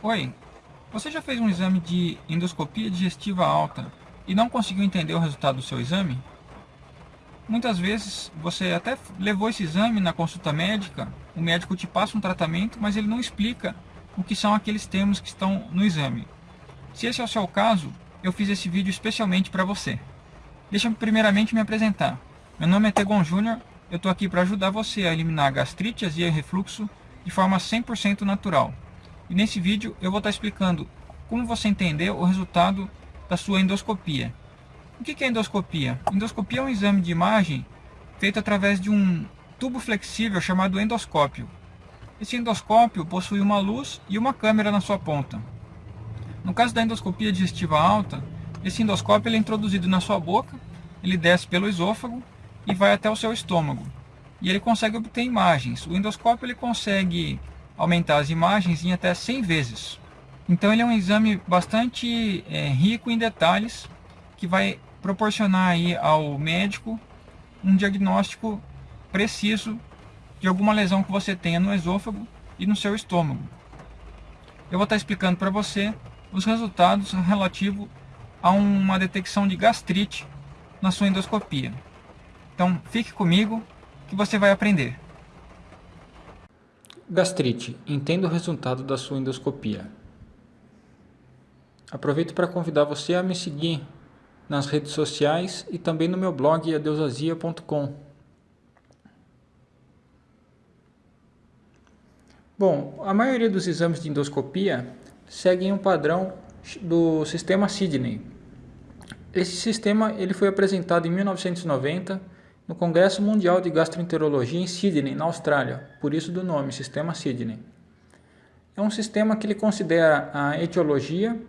Oi, você já fez um exame de endoscopia digestiva alta e não conseguiu entender o resultado do seu exame? Muitas vezes você até levou esse exame na consulta médica, o médico te passa um tratamento, mas ele não explica o que são aqueles termos que estão no exame. Se esse é o seu caso, eu fiz esse vídeo especialmente para você. Deixa eu primeiramente me apresentar. Meu nome é Tegon Júnior, eu estou aqui para ajudar você a eliminar gastrite, azia e refluxo de forma 100% natural. E nesse vídeo eu vou estar explicando como você entender o resultado da sua endoscopia. O que é endoscopia? Endoscopia é um exame de imagem feito através de um tubo flexível chamado endoscópio. Esse endoscópio possui uma luz e uma câmera na sua ponta. No caso da endoscopia digestiva alta, esse endoscópio é introduzido na sua boca, ele desce pelo esôfago e vai até o seu estômago. E ele consegue obter imagens. O endoscópio ele consegue aumentar as imagens em até 100 vezes. Então ele é um exame bastante é, rico em detalhes que vai proporcionar aí ao médico um diagnóstico preciso de alguma lesão que você tenha no esôfago e no seu estômago. Eu vou estar explicando para você os resultados relativos a uma detecção de gastrite na sua endoscopia. Então fique comigo que você vai aprender. Gastrite. Entenda o resultado da sua endoscopia. Aproveito para convidar você a me seguir nas redes sociais e também no meu blog adeusazia.com. Bom, a maioria dos exames de endoscopia seguem um padrão do sistema Sidney. Esse sistema ele foi apresentado em 1990 no Congresso Mundial de Gastroenterologia em Sydney, na Austrália, por isso do nome, Sistema Sydney. É um sistema que ele considera a etiologia,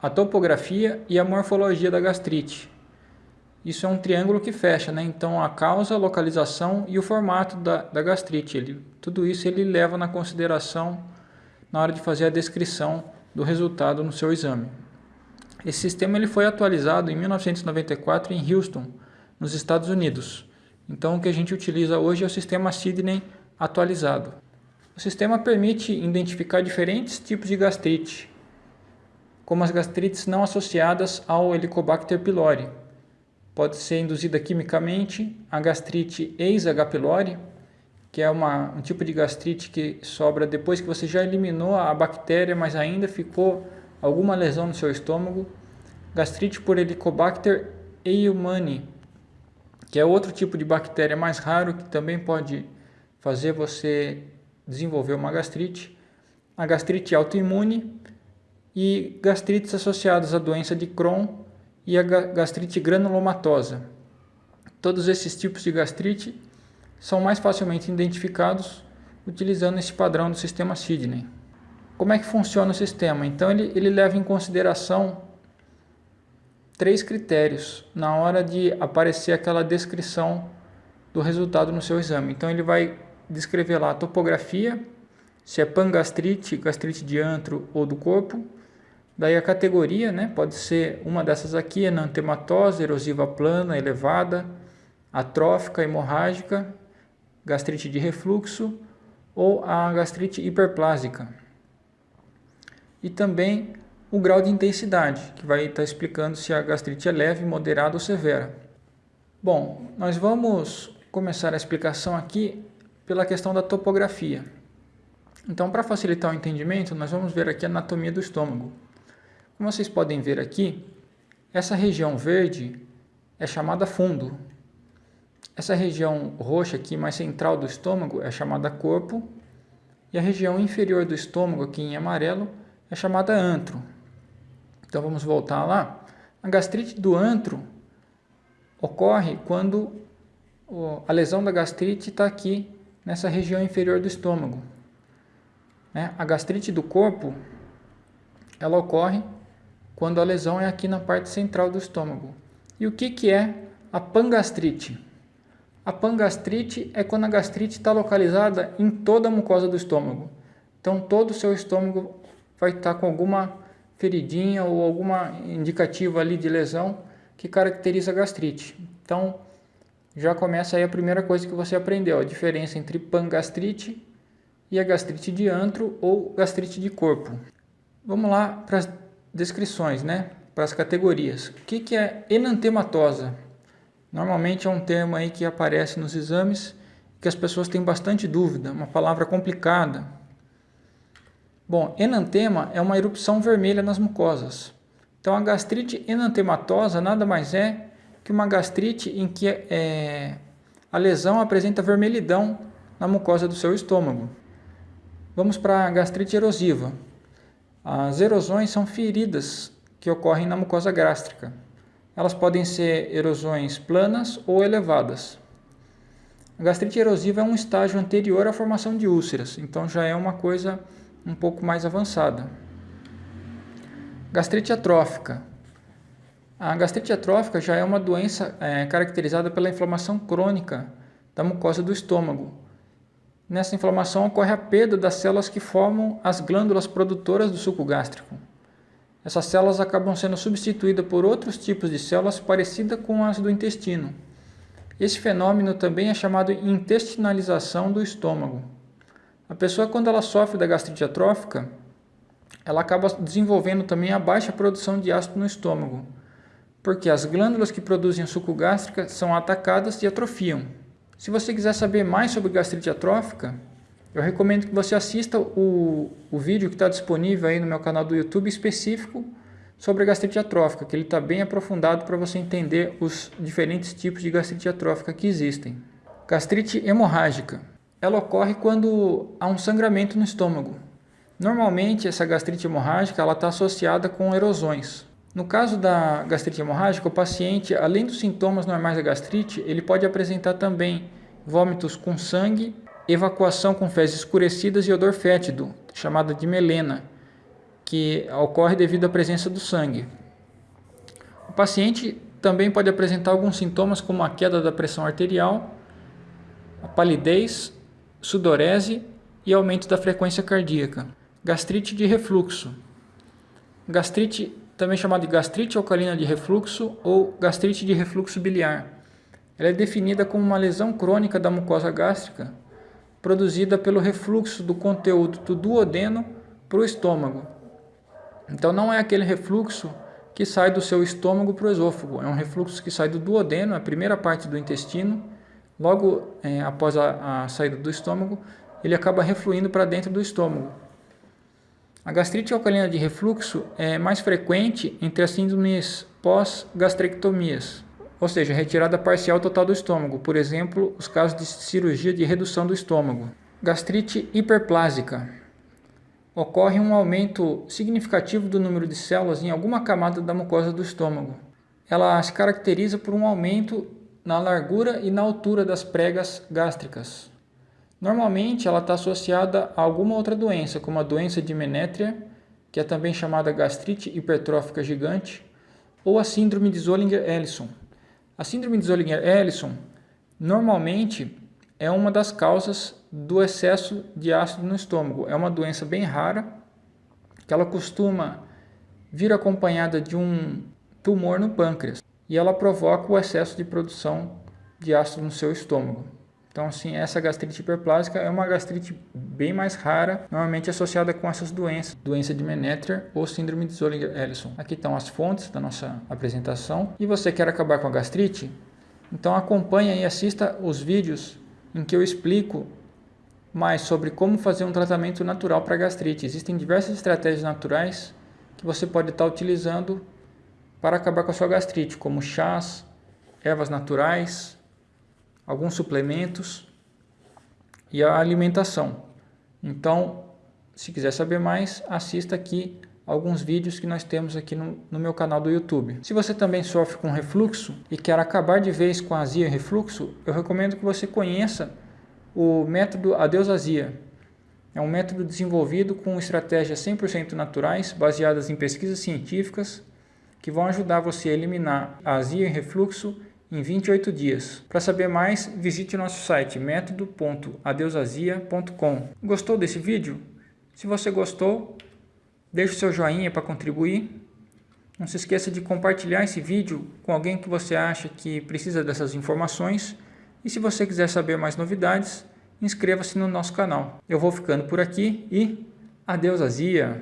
a topografia e a morfologia da gastrite. Isso é um triângulo que fecha, né? então a causa, a localização e o formato da, da gastrite. Ele, tudo isso ele leva na consideração na hora de fazer a descrição do resultado no seu exame. Esse sistema ele foi atualizado em 1994 em Houston, nos Estados Unidos. Então o que a gente utiliza hoje é o sistema Sidney atualizado. O sistema permite identificar diferentes tipos de gastrite, como as gastrites não associadas ao Helicobacter pylori. Pode ser induzida quimicamente a gastrite ex-H. pylori, que é uma, um tipo de gastrite que sobra depois que você já eliminou a bactéria, mas ainda ficou alguma lesão no seu estômago. Gastrite por Helicobacter eumani, que é outro tipo de bactéria mais raro que também pode fazer você desenvolver uma gastrite, a gastrite autoimune e gastrites associadas à doença de Crohn e a gastrite granulomatosa. Todos esses tipos de gastrite são mais facilmente identificados utilizando esse padrão do sistema Sidney. Como é que funciona o sistema? Então ele, ele leva em consideração três critérios na hora de aparecer aquela descrição do resultado no seu exame. Então ele vai descrever lá a topografia, se é pangastrite, gastrite de antro ou do corpo. Daí a categoria, né, pode ser uma dessas aqui, enantematose, erosiva plana, elevada, atrófica, hemorrágica, gastrite de refluxo ou a gastrite hiperplásica. E também o grau de intensidade, que vai estar explicando se a gastrite é leve, moderada ou severa. Bom, nós vamos começar a explicação aqui pela questão da topografia. Então, para facilitar o entendimento, nós vamos ver aqui a anatomia do estômago. Como vocês podem ver aqui, essa região verde é chamada fundo. Essa região roxa aqui, mais central do estômago, é chamada corpo. E a região inferior do estômago, aqui em amarelo, é chamada antro. Então vamos voltar lá. A gastrite do antro ocorre quando a lesão da gastrite está aqui nessa região inferior do estômago. Né? A gastrite do corpo ela ocorre quando a lesão é aqui na parte central do estômago. E o que, que é a pangastrite? A pangastrite é quando a gastrite está localizada em toda a mucosa do estômago. Então todo o seu estômago vai estar tá com alguma feridinha ou alguma indicativa ali de lesão que caracteriza gastrite. Então, já começa aí a primeira coisa que você aprendeu, a diferença entre pangastrite e a gastrite de antro ou gastrite de corpo. Vamos lá para as descrições, né? para as categorias. O que, que é enantematosa? Normalmente é um termo aí que aparece nos exames que as pessoas têm bastante dúvida, uma palavra complicada. Bom, enantema é uma erupção vermelha nas mucosas. Então a gastrite enantematosa nada mais é que uma gastrite em que é, a lesão apresenta vermelhidão na mucosa do seu estômago. Vamos para a gastrite erosiva. As erosões são feridas que ocorrem na mucosa gástrica. Elas podem ser erosões planas ou elevadas. A gastrite erosiva é um estágio anterior à formação de úlceras, então já é uma coisa um pouco mais avançada. Gastrite atrófica. A gastrite atrófica já é uma doença é, caracterizada pela inflamação crônica da mucosa do estômago. Nessa inflamação ocorre a perda das células que formam as glândulas produtoras do suco gástrico. Essas células acabam sendo substituídas por outros tipos de células parecidas com as do intestino. Esse fenômeno também é chamado intestinalização do estômago. A pessoa, quando ela sofre da gastrite atrófica, ela acaba desenvolvendo também a baixa produção de ácido no estômago, porque as glândulas que produzem suco gástrico são atacadas e atrofiam. Se você quiser saber mais sobre gastrite atrófica, eu recomendo que você assista o, o vídeo que está disponível aí no meu canal do YouTube específico sobre a gastrite atrófica, que ele está bem aprofundado para você entender os diferentes tipos de gastrite atrófica que existem. Gastrite hemorrágica. Ela ocorre quando há um sangramento no estômago. Normalmente, essa gastrite hemorrágica está associada com erosões. No caso da gastrite hemorrágica, o paciente, além dos sintomas normais da gastrite, ele pode apresentar também vômitos com sangue, evacuação com fezes escurecidas e odor fétido, chamada de melena, que ocorre devido à presença do sangue. O paciente também pode apresentar alguns sintomas como a queda da pressão arterial, a palidez, sudorese e aumento da frequência cardíaca. Gastrite de refluxo. Gastrite, também chamada de gastrite alcalina de refluxo ou gastrite de refluxo biliar. Ela é definida como uma lesão crônica da mucosa gástrica produzida pelo refluxo do conteúdo do duodeno para o estômago, então não é aquele refluxo que sai do seu estômago para o esôfago, é um refluxo que sai do duodeno, a primeira parte do intestino, logo é, após a, a saída do estômago, ele acaba refluindo para dentro do estômago. A gastrite alcalina de refluxo é mais frequente entre as síndromes pós-gastrectomias, ou seja, retirada parcial total do estômago, por exemplo, os casos de cirurgia de redução do estômago. Gastrite hiperplásica ocorre um aumento significativo do número de células em alguma camada da mucosa do estômago. Ela se caracteriza por um aumento na largura e na altura das pregas gástricas. Normalmente ela está associada a alguma outra doença, como a doença de Menétria, que é também chamada gastrite hipertrófica gigante, ou a síndrome de Zollinger-Ellison. A síndrome de Zollinger-Ellison normalmente é uma das causas do excesso de ácido no estômago. É uma doença bem rara, que ela costuma vir acompanhada de um tumor no pâncreas e ela provoca o excesso de produção de ácido no seu estômago. Então, assim, essa gastrite hiperplásica é uma gastrite bem mais rara, normalmente associada com essas doenças, doença de Menetrier ou síndrome de Zollinger-Ellison. Aqui estão as fontes da nossa apresentação. E você quer acabar com a gastrite? Então acompanhe e assista os vídeos em que eu explico mais sobre como fazer um tratamento natural para gastrite. Existem diversas estratégias naturais que você pode estar utilizando para acabar com a sua gastrite, como chás, ervas naturais, alguns suplementos e a alimentação. Então, se quiser saber mais, assista aqui alguns vídeos que nós temos aqui no, no, meu canal do YouTube. Se você também sofre com refluxo e quer acabar de vez com azia e refluxo, eu recomendo que você conheça o método Adeus Azia. É um método desenvolvido com estratégias 100% naturais, baseadas em pesquisas científicas, que vão ajudar você a eliminar a azia e refluxo em 28 dias. Para saber mais, visite nosso site método.adeusazia.com. Gostou desse vídeo? Se você gostou, deixe seu joinha para contribuir. Não se esqueça de compartilhar esse vídeo com alguém que você acha que precisa dessas informações e se você quiser saber mais novidades, inscreva-se no nosso canal. Eu vou ficando por aqui e adeus azia!